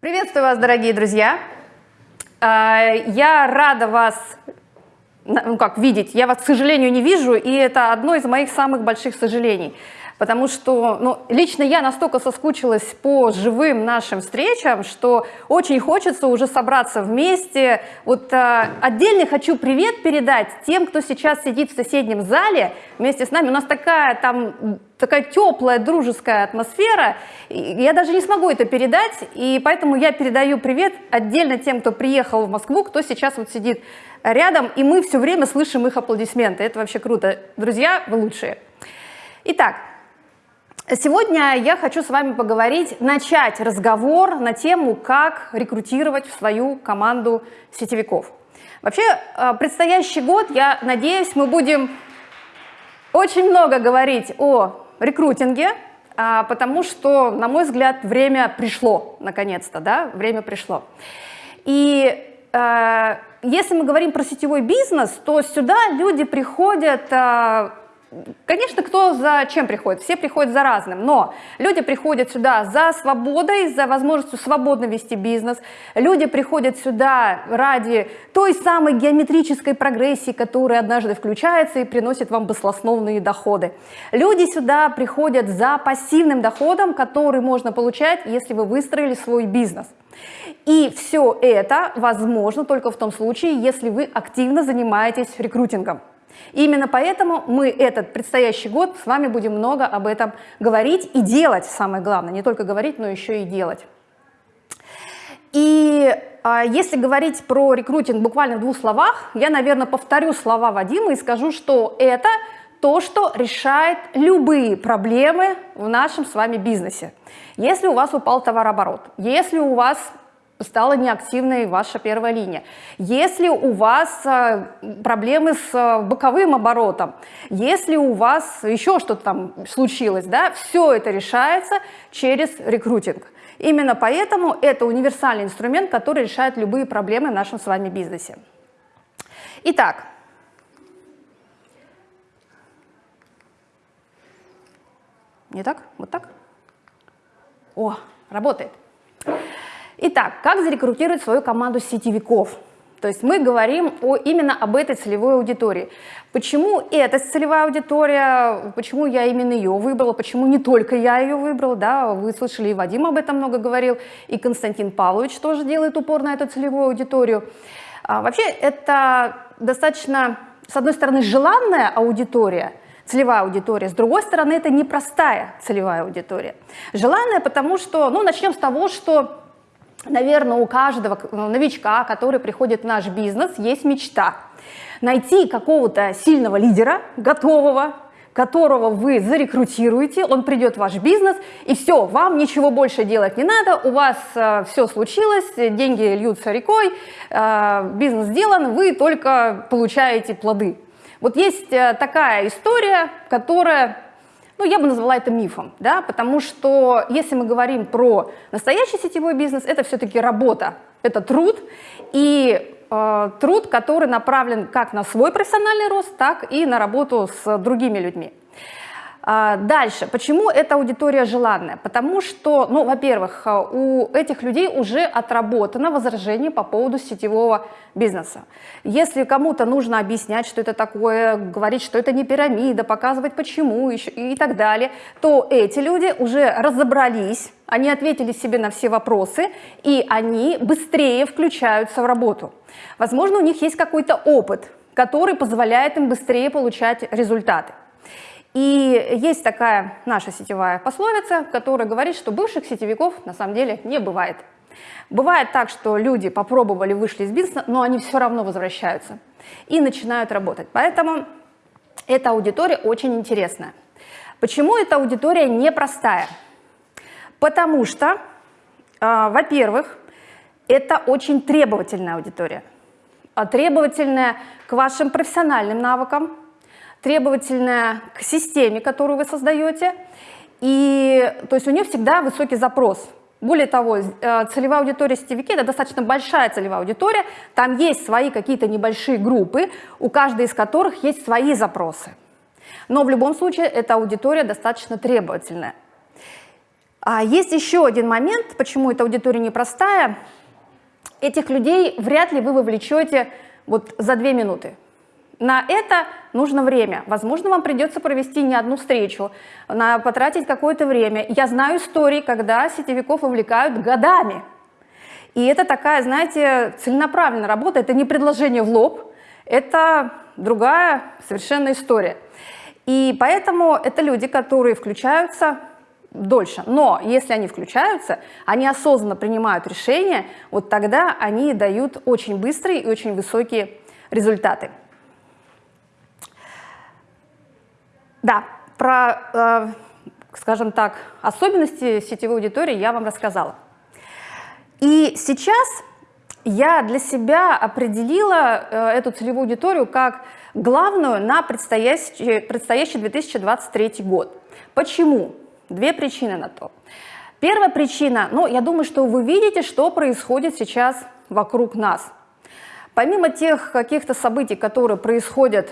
Приветствую вас, дорогие друзья! А, я рада вас ну как, видеть. Я вас, к сожалению, не вижу, и это одно из моих самых больших сожалений. Потому что ну, лично я настолько соскучилась по живым нашим встречам, что очень хочется уже собраться вместе. Вот а, отдельно хочу привет передать тем, кто сейчас сидит в соседнем зале вместе с нами. У нас такая там такая теплая, дружеская атмосфера. Я даже не смогу это передать, и поэтому я передаю привет отдельно тем, кто приехал в Москву, кто сейчас вот сидит рядом, и мы все время слышим их аплодисменты. Это вообще круто. Друзья, вы лучшие. Итак, сегодня я хочу с вами поговорить, начать разговор на тему, как рекрутировать в свою команду сетевиков. Вообще, э, предстоящий год, я надеюсь, мы будем очень много говорить о рекрутинге, а, потому что, на мой взгляд, время пришло, наконец-то, да, время пришло. И э, если мы говорим про сетевой бизнес, то сюда люди приходят э, Конечно, кто за чем приходит? Все приходят за разным, но люди приходят сюда за свободой, за возможностью свободно вести бизнес. Люди приходят сюда ради той самой геометрической прогрессии, которая однажды включается и приносит вам баслосновные доходы. Люди сюда приходят за пассивным доходом, который можно получать, если вы выстроили свой бизнес. И все это возможно только в том случае, если вы активно занимаетесь рекрутингом. И именно поэтому мы этот предстоящий год с вами будем много об этом говорить и делать, самое главное, не только говорить, но еще и делать. И а, если говорить про рекрутинг буквально в двух словах, я, наверное, повторю слова Вадима и скажу, что это то, что решает любые проблемы в нашем с вами бизнесе. Если у вас упал товарооборот, если у вас стала неактивной ваша первая линия. Если у вас э, проблемы с э, боковым оборотом, если у вас еще что-то там случилось, да, все это решается через рекрутинг. Именно поэтому это универсальный инструмент, который решает любые проблемы в нашем с вами бизнесе. Итак, не так? Вот так? О, работает. Итак, как зарекрутировать свою команду сетевиков? То есть мы говорим о, именно об этой целевой аудитории. Почему эта целевая аудитория, почему я именно ее выбрала, почему не только я ее выбрала, да, вы слышали, и Вадим об этом много говорил, и Константин Павлович тоже делает упор на эту целевую аудиторию. А, вообще это достаточно, с одной стороны, желанная аудитория, целевая аудитория, с другой стороны, это непростая целевая аудитория. Желанная, потому что, ну, начнем с того, что наверное, у каждого новичка, который приходит в наш бизнес, есть мечта. Найти какого-то сильного лидера, готового, которого вы зарекрутируете, он придет в ваш бизнес, и все, вам ничего больше делать не надо, у вас э, все случилось, деньги льются рекой, э, бизнес сделан, вы только получаете плоды. Вот есть э, такая история, которая ну, я бы назвала это мифом, да, потому что если мы говорим про настоящий сетевой бизнес, это все-таки работа, это труд, и э, труд, который направлен как на свой профессиональный рост, так и на работу с другими людьми. А, дальше, почему эта аудитория желанная? Потому что, ну, во-первых, а, у этих людей уже отработано возражение по поводу сетевого бизнеса. Если кому-то нужно объяснять, что это такое, говорить, что это не пирамида, показывать почему и так далее, то эти люди уже разобрались, они ответили себе на все вопросы, и они быстрее включаются в работу. Возможно, у них есть какой-то опыт, который позволяет им быстрее получать результаты. И есть такая наша сетевая пословица, которая говорит, что бывших сетевиков на самом деле не бывает. Бывает так, что люди попробовали, вышли из бизнеса, но они все равно возвращаются и начинают работать. Поэтому эта аудитория очень интересная. Почему эта аудитория непростая? Потому что, э, во-первых, это очень требовательная аудитория. А требовательная к вашим профессиональным навыкам, требовательная к системе, которую вы создаете, и то есть у нее всегда высокий запрос. Более того, э, целевая аудитория сетевики – это достаточно большая целевая аудитория, там есть свои какие-то небольшие группы, у каждой из которых есть свои запросы. Но в любом случае эта аудитория достаточно требовательная. А есть еще один момент, почему эта аудитория непростая. Этих людей вряд ли вы вовлечете вот за две минуты. На это нужно время. Возможно, вам придется провести не одну встречу, на, потратить какое-то время. Я знаю истории, когда сетевиков вовлекают годами. И это такая, знаете, целенаправленная работа. Это не предложение в лоб, это другая совершенно история. И поэтому это люди, которые включаются дольше. Но если они включаются, они осознанно принимают решения, вот тогда они дают очень быстрые и очень высокие результаты. Да, про, э, скажем так, особенности сетевой аудитории я вам рассказала. И сейчас я для себя определила э, эту целевую аудиторию как главную на предстоящий, предстоящий 2023 год. Почему? Две причины на то. Первая причина, ну, я думаю, что вы видите, что происходит сейчас вокруг нас. Помимо тех каких-то событий, которые происходят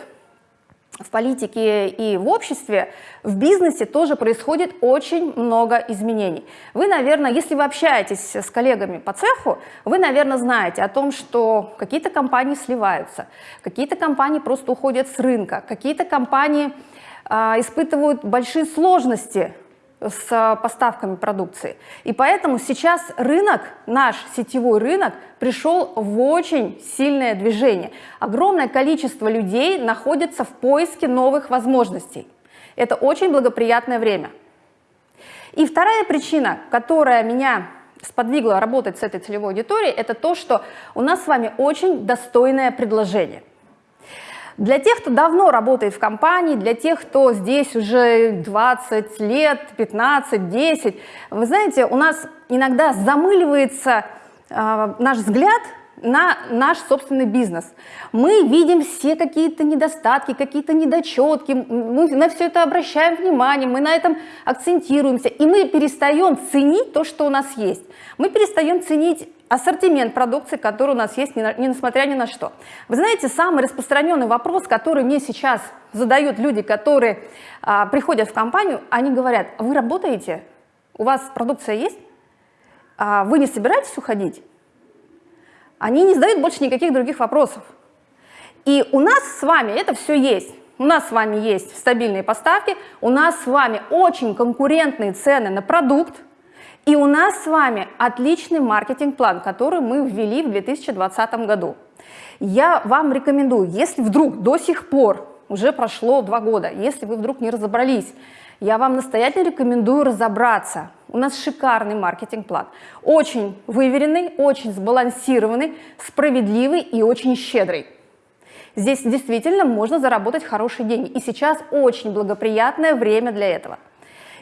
в политике и в обществе, в бизнесе тоже происходит очень много изменений. Вы, наверное, если вы общаетесь с коллегами по цеху, вы, наверное, знаете о том, что какие-то компании сливаются, какие-то компании просто уходят с рынка, какие-то компании а, испытывают большие сложности с поставками продукции. И поэтому сейчас рынок, наш сетевой рынок, пришел в очень сильное движение. Огромное количество людей находится в поиске новых возможностей. Это очень благоприятное время. И вторая причина, которая меня сподвигла работать с этой целевой аудиторией, это то, что у нас с вами очень достойное предложение – для тех, кто давно работает в компании, для тех, кто здесь уже 20 лет, 15, 10, вы знаете, у нас иногда замыливается э, наш взгляд на наш собственный бизнес. Мы видим все какие-то недостатки, какие-то недочетки, мы на все это обращаем внимание, мы на этом акцентируемся, и мы перестаем ценить то, что у нас есть. Мы перестаем ценить ассортимент продукции, который у нас есть, не, несмотря ни на что. Вы знаете, самый распространенный вопрос, который мне сейчас задают люди, которые а, приходят в компанию, они говорят, вы работаете, у вас продукция есть, а вы не собираетесь уходить? Они не задают больше никаких других вопросов. И у нас с вами это все есть. У нас с вами есть стабильные поставки, у нас с вами очень конкурентные цены на продукт, и у нас с вами отличный маркетинг-план, который мы ввели в 2020 году. Я вам рекомендую, если вдруг до сих пор, уже прошло два года, если вы вдруг не разобрались, я вам настоятельно рекомендую разобраться. У нас шикарный маркетинг-план. Очень выверенный, очень сбалансированный, справедливый и очень щедрый. Здесь действительно можно заработать хорошие деньги. И сейчас очень благоприятное время для этого.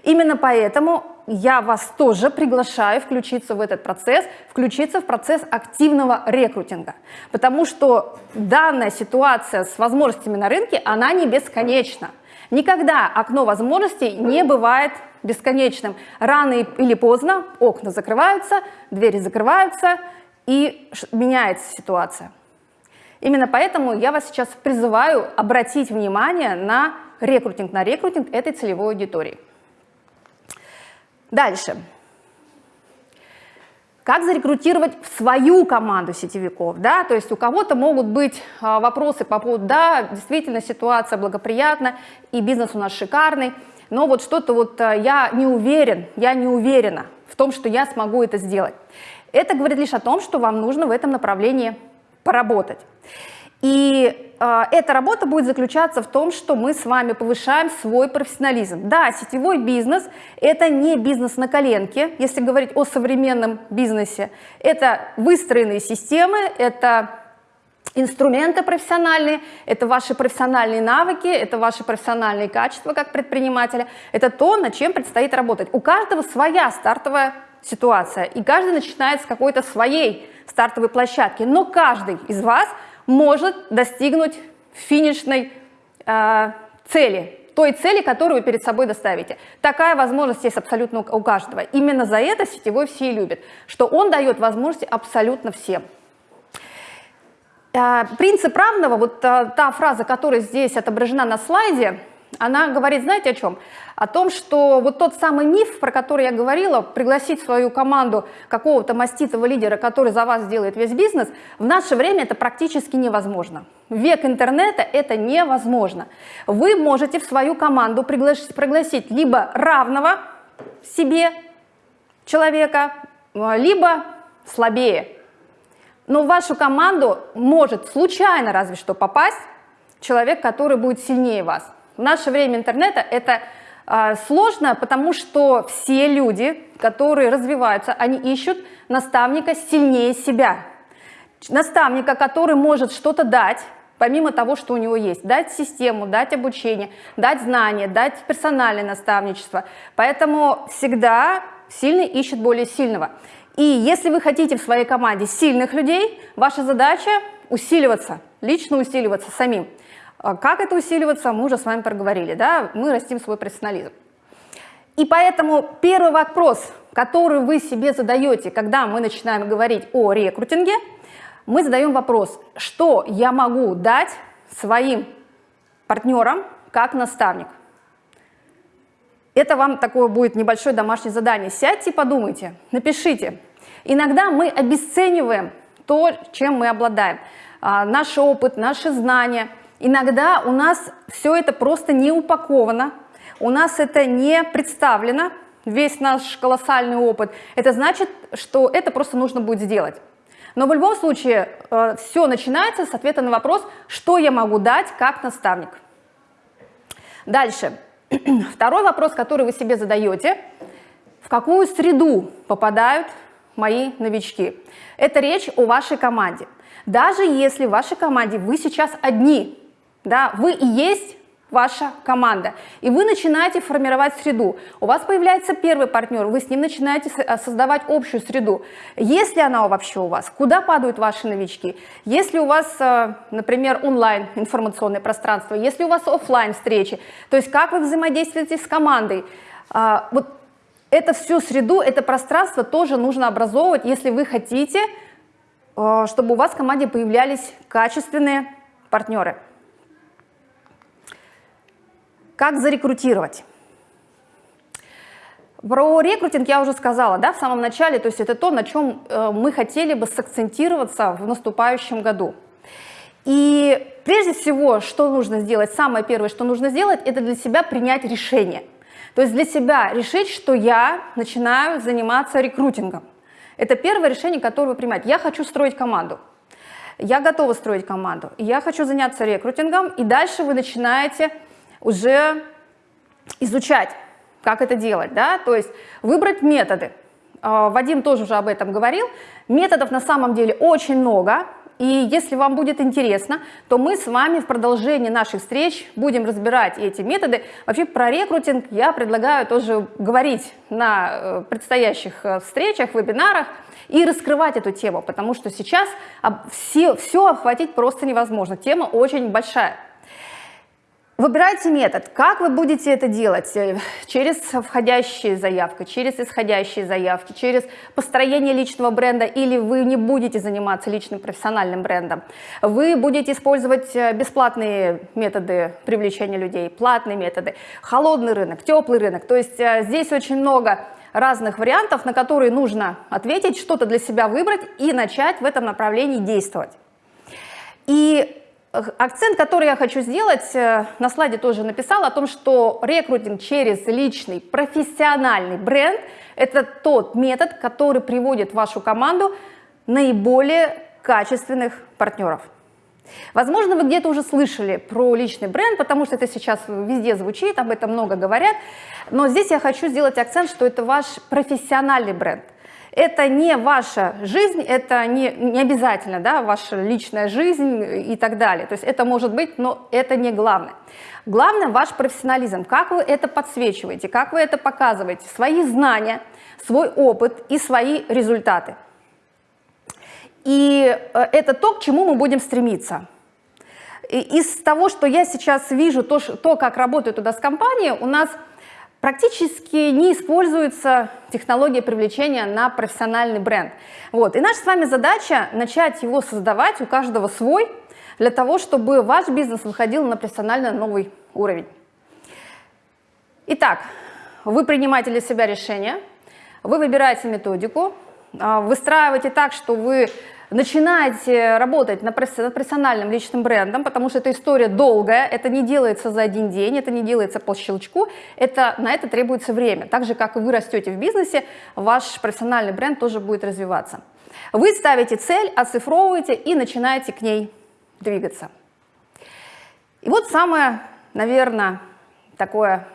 Именно поэтому я вас тоже приглашаю включиться в этот процесс, включиться в процесс активного рекрутинга. Потому что данная ситуация с возможностями на рынке, она не бесконечна. Никогда окно возможностей не бывает бесконечным. Рано или поздно окна закрываются, двери закрываются и меняется ситуация. Именно поэтому я вас сейчас призываю обратить внимание на рекрутинг, на рекрутинг этой целевой аудитории. Дальше. Как зарекрутировать в свою команду сетевиков? Да? То есть у кого-то могут быть а, вопросы по поводу, да, действительно ситуация благоприятна, и бизнес у нас шикарный, но вот что-то вот а, я не уверен, я не уверена в том, что я смогу это сделать. Это говорит лишь о том, что вам нужно в этом направлении поработать. И э, эта работа будет заключаться в том, что мы с вами повышаем свой профессионализм. Да, сетевой бизнес – это не бизнес на коленке, если говорить о современном бизнесе. Это выстроенные системы, это инструменты профессиональные, это ваши профессиональные навыки, это ваши профессиональные качества как предпринимателя, это то, над чем предстоит работать. У каждого своя стартовая ситуация, и каждый начинает с какой-то своей стартовой площадки, но каждый из вас – может достигнуть финишной э, цели, той цели, которую вы перед собой доставите. Такая возможность есть абсолютно у каждого. Именно за это сетевой все и любят, что он дает возможности абсолютно всем. Э, принцип равного, вот э, та фраза, которая здесь отображена на слайде, она говорит, знаете о чем? О том, что вот тот самый миф, про который я говорила, пригласить свою команду какого-то маститого лидера, который за вас сделает весь бизнес, в наше время это практически невозможно. Век интернета это невозможно. Вы можете в свою команду пригласить, пригласить либо равного себе человека, либо слабее. Но в вашу команду может случайно разве что попасть человек, который будет сильнее вас. В наше время интернета это э, сложно, потому что все люди, которые развиваются, они ищут наставника сильнее себя. Наставника, который может что-то дать, помимо того, что у него есть. Дать систему, дать обучение, дать знания, дать персональное наставничество. Поэтому всегда сильный ищет более сильного. И если вы хотите в своей команде сильных людей, ваша задача усиливаться, лично усиливаться самим. А как это усиливаться, мы уже с вами проговорили, да? мы растим свой профессионализм. И поэтому первый вопрос, который вы себе задаете, когда мы начинаем говорить о рекрутинге, мы задаем вопрос, что я могу дать своим партнерам как наставник. Это вам такое будет небольшое домашнее задание. Сядьте и подумайте, напишите. Иногда мы обесцениваем то, чем мы обладаем. А, наш опыт, наши знания – Иногда у нас все это просто не упаковано, у нас это не представлено, весь наш колоссальный опыт. Это значит, что это просто нужно будет сделать. Но в любом случае э, все начинается с ответа на вопрос, что я могу дать как наставник. Дальше. Второй вопрос, который вы себе задаете. В какую среду попадают мои новички? Это речь о вашей команде. Даже если в вашей команде вы сейчас одни, да, вы и есть ваша команда, и вы начинаете формировать среду. У вас появляется первый партнер, вы с ним начинаете э, создавать общую среду. Есть ли она вообще у вас? Куда падают ваши новички? Если у вас, э, например, онлайн информационное пространство, если у вас офлайн встречи, то есть как вы взаимодействуете с командой, а, вот это всю среду, это пространство тоже нужно образовывать, если вы хотите, э, чтобы у вас в команде появлялись качественные партнеры. Как зарекрутировать? Про рекрутинг я уже сказала да, в самом начале, то есть это то, на чем э, мы хотели бы сакцентироваться в наступающем году. И прежде всего, что нужно сделать, самое первое, что нужно сделать, это для себя принять решение. То есть для себя решить, что я начинаю заниматься рекрутингом. Это первое решение, которое вы принимаете. Я хочу строить команду. Я готова строить команду. Я хочу заняться рекрутингом. И дальше вы начинаете уже изучать, как это делать, да, то есть выбрать методы. А, Вадим тоже уже об этом говорил. Методов на самом деле очень много, и если вам будет интересно, то мы с вами в продолжении наших встреч будем разбирать эти методы. Вообще про рекрутинг я предлагаю тоже говорить на э, предстоящих э, встречах, вебинарах и раскрывать эту тему, потому что сейчас все, все охватить просто невозможно. Тема очень большая. Выбирайте метод. Как вы будете это делать? Э, через входящие заявки, через исходящие заявки, через построение личного бренда или вы не будете заниматься личным профессиональным брендом. Вы будете использовать э, бесплатные методы привлечения людей, платные методы, холодный рынок, теплый рынок. То есть э, здесь очень много разных вариантов, на которые нужно ответить, что-то для себя выбрать и начать в этом направлении действовать. И Акцент, который я хочу сделать, э, на слайде тоже написала, о том, что рекрутинг через личный профессиональный бренд – это тот метод, который приводит вашу команду наиболее качественных партнеров. Возможно, вы где-то уже слышали про личный бренд, потому что это сейчас везде звучит, об этом много говорят. Но здесь я хочу сделать акцент, что это ваш профессиональный бренд. Это не ваша жизнь, это не, не обязательно да, ваша личная жизнь и так далее. То есть это может быть, но это не главное. Главное ваш профессионализм, как вы это подсвечиваете, как вы это показываете, свои знания, свой опыт и свои результаты. И э, это то, к чему мы будем стремиться. И из того, что я сейчас вижу, то, то как работает у нас компания, у нас практически не используется технология привлечения на профессиональный бренд. Вот. И наша с вами задача начать его создавать, у каждого свой, для того, чтобы ваш бизнес выходил на профессионально новый уровень. Итак, вы принимаете для себя решение, вы выбираете методику, а, выстраиваете так, что вы начинаете работать над персональным личным брендом, потому что эта история долгая, это не делается за один день, это не делается по щелчку, это, на это требуется время. Так же, как вы растете в бизнесе, ваш профессиональный бренд тоже будет развиваться. Вы ставите цель, оцифровываете и начинаете к ней двигаться. И вот самое, наверное, такое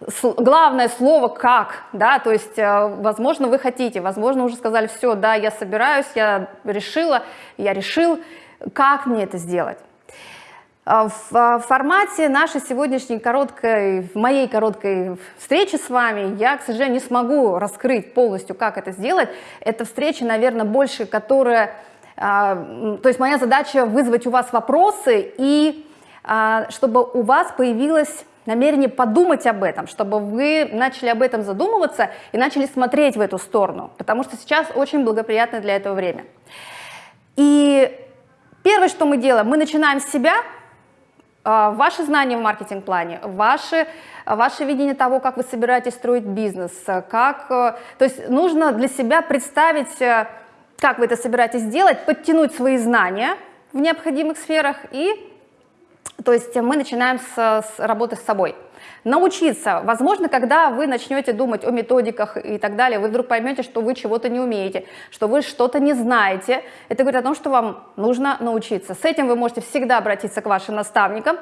главное слово «как», да, то есть, э, возможно, вы хотите, возможно, уже сказали, все, да, я собираюсь, я решила, я решил, как мне это сделать. А в а, формате нашей сегодняшней короткой, моей короткой встречи с вами я, к сожалению, не смогу раскрыть полностью, как это сделать. Это встреча, наверное, больше, которая... А, то есть моя задача вызвать у вас вопросы и чтобы у вас появилась намерение подумать об этом, чтобы вы начали об этом задумываться и начали смотреть в эту сторону, потому что сейчас очень благоприятное для этого время. И первое, что мы делаем, мы начинаем с себя, а, ваши знания в маркетинг-плане, ваше, ваше видение того, как вы собираетесь строить бизнес, как, э, то есть нужно для себя представить, э, как вы это собираетесь делать, подтянуть свои знания в необходимых сферах и то есть мы начинаем с, с работы с собой. Научиться. Возможно, когда вы начнете думать о методиках и так далее, вы вдруг поймете, что вы чего-то не умеете, что вы что-то не знаете. Это говорит о том, что вам нужно научиться. С этим вы можете всегда обратиться к вашим наставникам.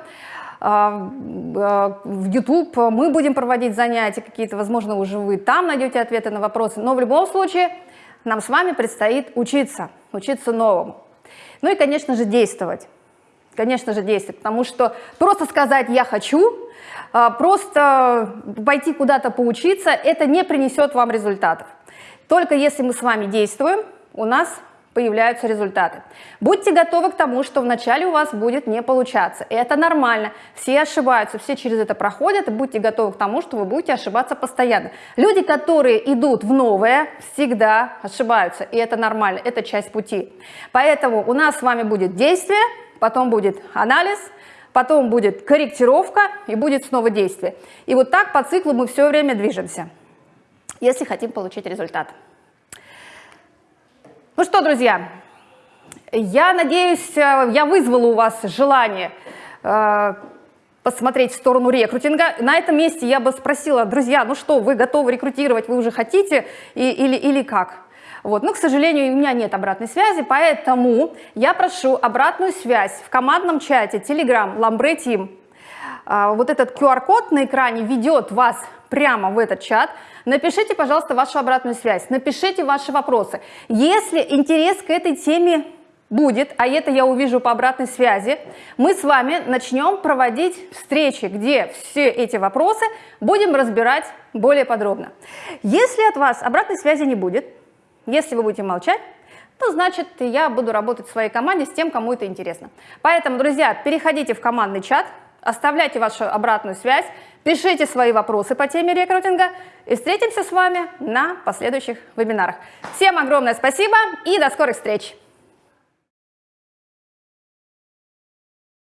А, а, в YouTube мы будем проводить занятия какие-то, возможно, уже вы там найдете ответы на вопросы. Но в любом случае нам с вами предстоит учиться, учиться новому. Ну и, конечно же, действовать конечно же, действовать, потому что просто сказать «я хочу», а, просто пойти куда-то поучиться, это не принесет вам результатов. Только если мы с вами действуем, у нас появляются результаты. Будьте готовы к тому, что вначале у вас будет не получаться. Это нормально. Все ошибаются, все через это проходят, и будьте готовы к тому, что вы будете ошибаться постоянно. Люди, которые идут в новое, всегда ошибаются, и это нормально, это часть пути. Поэтому у нас с вами будет действие, потом будет анализ, потом будет корректировка и будет снова действие. И вот так по циклу мы все время движемся, если хотим получить результат. Ну что, друзья, я надеюсь, э, я вызвала у вас желание э, посмотреть в сторону рекрутинга. На этом месте я бы спросила, друзья, ну что, вы готовы рекрутировать, вы уже хотите и, или, или как? Вот. Но, к сожалению, у меня нет обратной связи, поэтому я прошу обратную связь в командном чате Telegram Lambre Team. А, вот этот QR-код на экране ведет вас прямо в этот чат. Напишите, пожалуйста, вашу обратную связь, напишите ваши вопросы. Если интерес к этой теме будет, а это я увижу по обратной связи, мы с вами начнем проводить встречи, где все эти вопросы будем разбирать более подробно. Если от вас обратной связи не будет, если вы будете молчать, то значит я буду работать в своей команде с тем, кому это интересно. Поэтому, друзья, переходите в командный чат, оставляйте вашу обратную связь, пишите свои вопросы по теме рекрутинга и встретимся с вами на последующих вебинарах. Всем огромное спасибо и до скорых встреч!